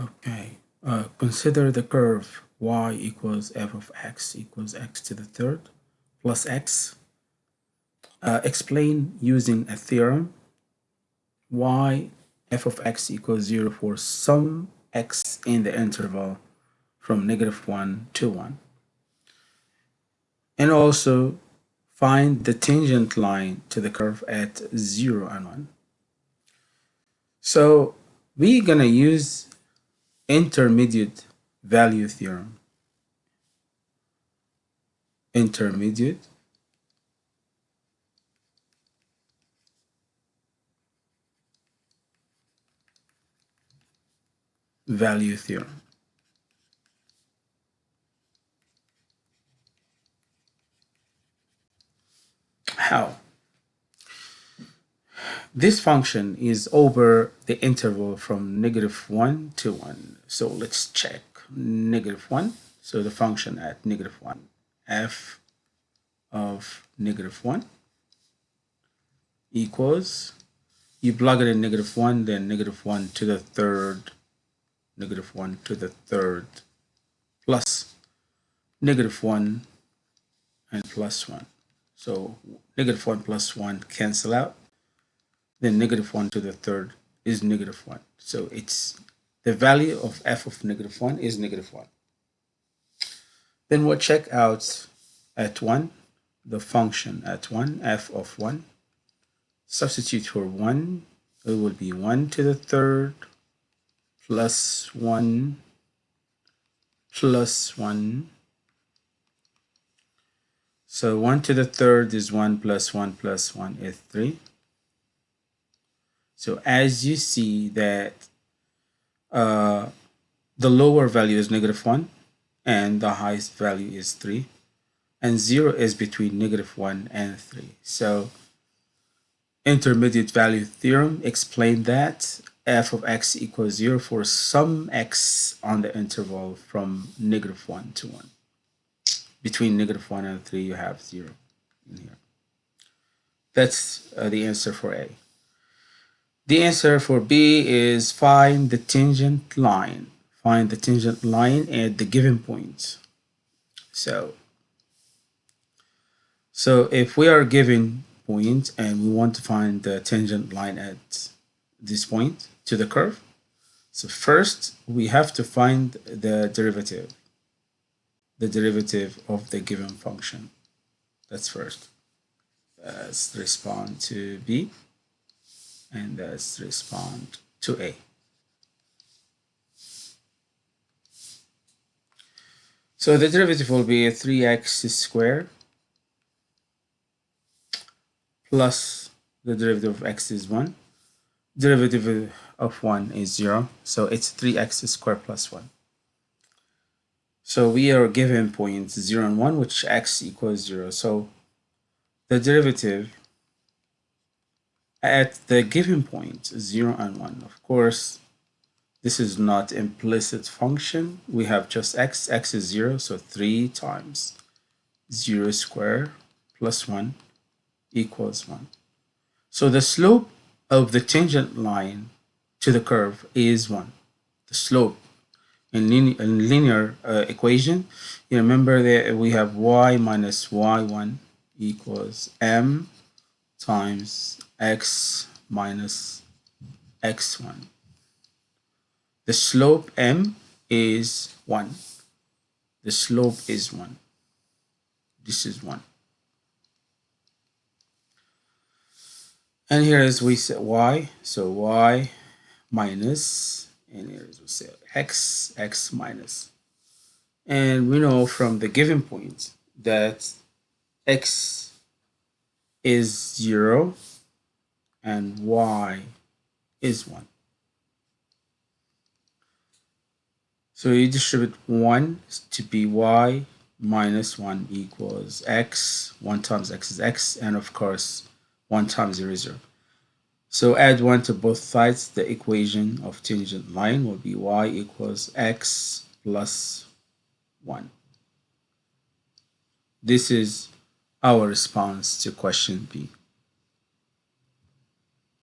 Okay, uh, consider the curve y equals f of x equals x to the third plus x. Uh, explain using a theorem why f of x equals 0 for some x in the interval from negative 1 to 1. And also find the tangent line to the curve at 0 and 1. So we're going to use intermediate value theorem. Intermediate value theorem. How? This function is over the interval from negative 1 to 1. So let's check negative 1. So the function at negative 1, f of negative 1 equals, you plug it in negative 1, then negative 1 to the third, negative 1 to the third, plus negative 1 and plus 1. So negative 1 plus 1 cancel out then negative 1 to the third is negative 1. So it's the value of f of negative 1 is negative 1. Then we'll check out at 1, the function at 1, f of 1. Substitute for 1, it will be 1 to the third plus 1 plus 1. So 1 to the third is 1 plus 1 plus 1 is 3. So as you see that uh, the lower value is negative 1 and the highest value is 3 and 0 is between negative 1 and 3. So intermediate value theorem explained that f of x equals 0 for some x on the interval from negative 1 to 1. Between negative 1 and 3 you have 0 in here. That's uh, the answer for A. The answer for B is find the tangent line. Find the tangent line at the given point. So, so if we are given point and we want to find the tangent line at this point to the curve, so first we have to find the derivative, the derivative of the given function. That's first. Let's respond to B and uh, let's respond to A. So the derivative will be 3x squared plus the derivative of x is 1. Derivative of 1 is 0. So it's 3x squared plus 1. So we are given points 0 and 1, which x equals 0. So the derivative at the given point 0 and 1 of course this is not implicit function. We have just x x is 0 so 3 times 0 square plus 1 equals 1 so the slope of the tangent line to the curve is 1 the slope. In, linear, in linear uh, equation you remember that we have y minus y1 equals m times x minus x1. The slope m is 1. The slope is 1. This is 1. And here is we say y, so y minus, and here is we say x, x minus. And we know from the given point that x is 0 and y is 1. So you distribute 1 to be y minus 1 equals x. 1 times x is x, and of course, 1 times 0 is 0. So add 1 to both sides. The equation of tangent line will be y equals x plus 1. This is our response to question B.